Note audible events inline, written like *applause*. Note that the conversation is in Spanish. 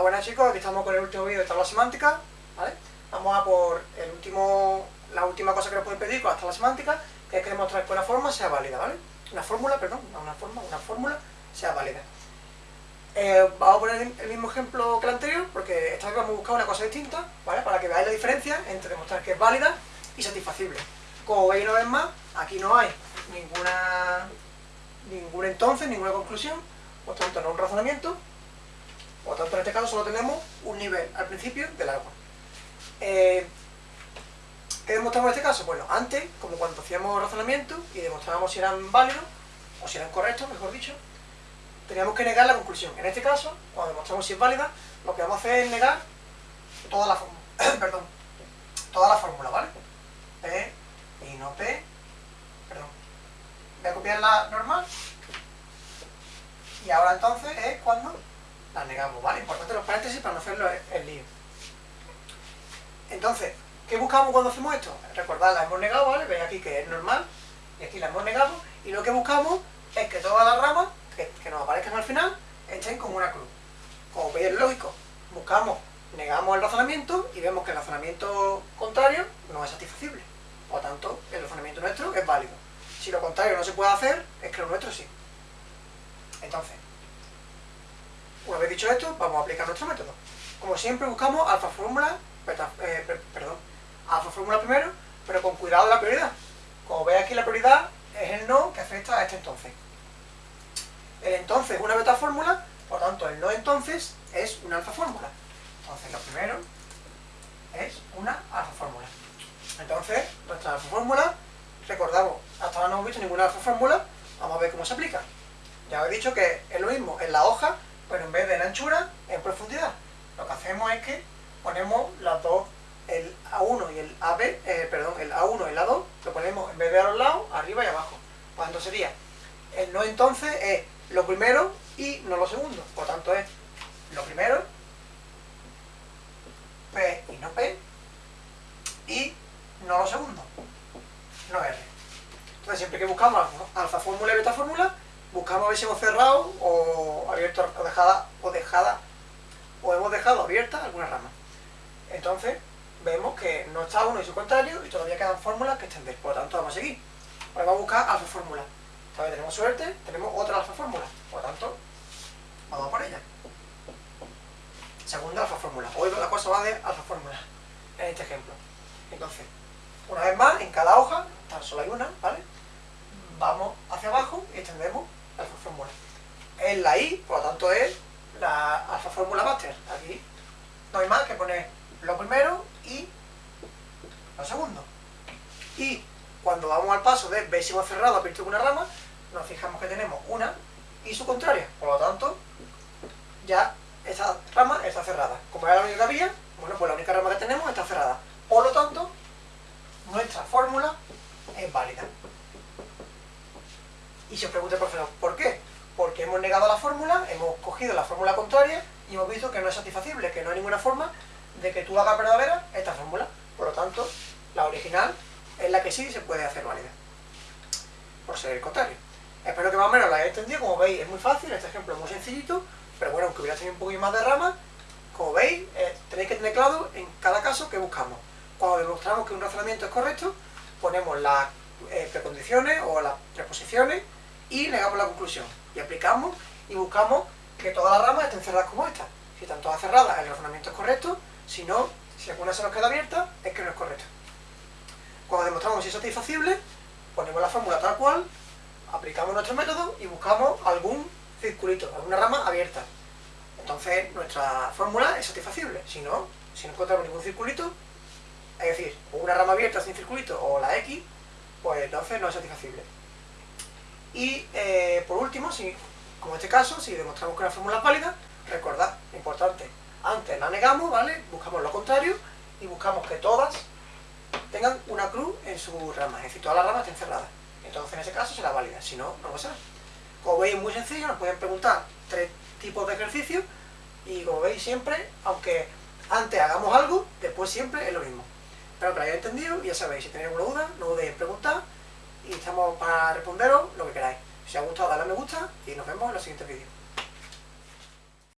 Hola, buenas chicos, aquí estamos con el último vídeo de tabla semántica, ¿vale? Vamos a por el último, la última cosa que nos pueden pedir con la tabla semántica, que es que demostrar que una forma sea válida, ¿vale? Una fórmula, perdón, una forma, una fórmula sea válida. Eh, vamos a poner el mismo ejemplo que el anterior, porque esta vez vamos a buscar una cosa distinta, ¿vale? Para que veáis la diferencia entre demostrar que es válida y satisfacible. Como veis una vez más, aquí no hay ninguna, ningún entonces, ninguna conclusión, por tanto no un razonamiento, por tanto, en este caso solo tenemos un nivel al principio del agua. Eh, ¿Qué demostramos en este caso? Bueno, antes, como cuando hacíamos razonamiento y demostrábamos si eran válidos, o si eran correctos, mejor dicho, teníamos que negar la conclusión. En este caso, cuando demostramos si es válida, lo que vamos a hacer es negar toda la fórmula, *coughs* perdón, toda la fórmula, ¿vale? P y no P, perdón. Voy a copiar la normal. Y ahora entonces es cuando la negamos, ¿vale? Importante los paréntesis para no hacerlo el lío. Entonces, ¿qué buscamos cuando hacemos esto? Recordad, la hemos negado, ¿vale? Veis aquí que es normal, y aquí la hemos negado, y lo que buscamos es que todas las ramas que, nos aparezcan al final estén como una cruz. Como veis lógico, buscamos, negamos el razonamiento y vemos que el razonamiento contrario no es satisfacible. Por tanto, el razonamiento nuestro es válido. Si lo contrario no se puede hacer, es que lo nuestro sí. Entonces, una vez dicho esto, vamos a aplicar nuestro método. Como siempre buscamos alfa fórmula, eh, perdón, alfa fórmula primero, pero con cuidado de la prioridad. Como veis aquí la prioridad es el no que afecta a este entonces. El entonces es una beta fórmula, por tanto el no entonces es una alfa fórmula. Entonces lo primero es una alfa fórmula. Entonces, nuestra alfa fórmula, recordamos, hasta ahora no hemos visto ninguna alfa fórmula, vamos a ver cómo se aplica. Ya os he dicho que es lo mismo en la hoja pero en vez de en anchura, en profundidad. Lo que hacemos es que ponemos las dos, el A1 y el AB, eh, perdón, el A1 y el A2, lo ponemos en vez de a los lados, arriba y abajo. Cuando sería el no entonces es lo primero y no lo segundo. Por tanto es lo primero, P y no P, y no lo segundo, no R. Entonces siempre que buscamos alfa fórmula y beta fórmula, buscamos a ver si hemos cerrado o abierto o dejada o dejada o hemos dejado abierta alguna rama. Entonces vemos que no está uno y su contrario y todavía quedan fórmulas que extender, por lo tanto vamos a seguir. Ahora vamos a buscar alfa fórmula. Esta vez tenemos suerte, tenemos otra alfa fórmula, por lo tanto vamos por ella. Segunda alfa fórmula. Hoy la cosa va de alfa fórmula en este ejemplo. Entonces, una vez más, en cada hoja, tan solo hay una, ¿vale? Vamos hacia abajo y extendemos. Es la I, por lo tanto es la alfa fórmula máster. Aquí no hay más que poner lo primero y lo segundo. Y cuando vamos al paso de ver si hemos cerrado abierto una rama, nos fijamos que tenemos una y su contraria. Por lo tanto, ya esa rama está cerrada. Como era la única había, bueno, pues la única rama que tenemos está cerrada. Por lo tanto, nuestra fórmula es válida. Y se os pregunta profesor, ¿por qué? Porque hemos negado la fórmula, hemos cogido la fórmula contraria y hemos visto que no es satisfacible, que no hay ninguna forma de que tú hagas verdadera esta fórmula. Por lo tanto, la original es la que sí se puede hacer válida. Por ser el contrario. Espero que más o menos la hayáis entendido. Como veis, es muy fácil, este ejemplo es muy sencillito, pero bueno, aunque hubiera tenido un poquito más de rama, como veis, eh, tenéis que tener claro en cada caso que buscamos. Cuando demostramos que un razonamiento es correcto, ponemos las eh, precondiciones o las preposiciones y negamos la conclusión. Y aplicamos y buscamos que todas las ramas estén cerradas como esta. Si están todas cerradas, el razonamiento es correcto, si no, si alguna se nos queda abierta, es que no es correcto. Cuando demostramos si es satisfacible, ponemos la fórmula tal cual, aplicamos nuestro método y buscamos algún circulito, alguna rama abierta. Entonces nuestra fórmula es satisfacible. Si no, si no encontramos ningún circulito, es decir, una rama abierta sin circulito o la X, pues entonces no es satisfacible. Y eh, por último, si, como en este caso, si demostramos que la fórmula es válida, recordad, importante, antes la negamos, ¿vale? Buscamos lo contrario y buscamos que todas tengan una cruz en su rama, es decir, todas las ramas estén cerradas. Entonces en ese caso será válida, si no, no lo será. Como veis muy sencillo, nos pueden preguntar tres tipos de ejercicios y como veis siempre, aunque antes hagamos algo, después siempre es lo mismo. Espero que lo hayáis entendido y ya sabéis, si tenéis alguna duda, no dudéis en preguntar y estamos para responderos lo que queráis. Si os ha gustado, dadle a me gusta y nos vemos en los siguientes vídeos.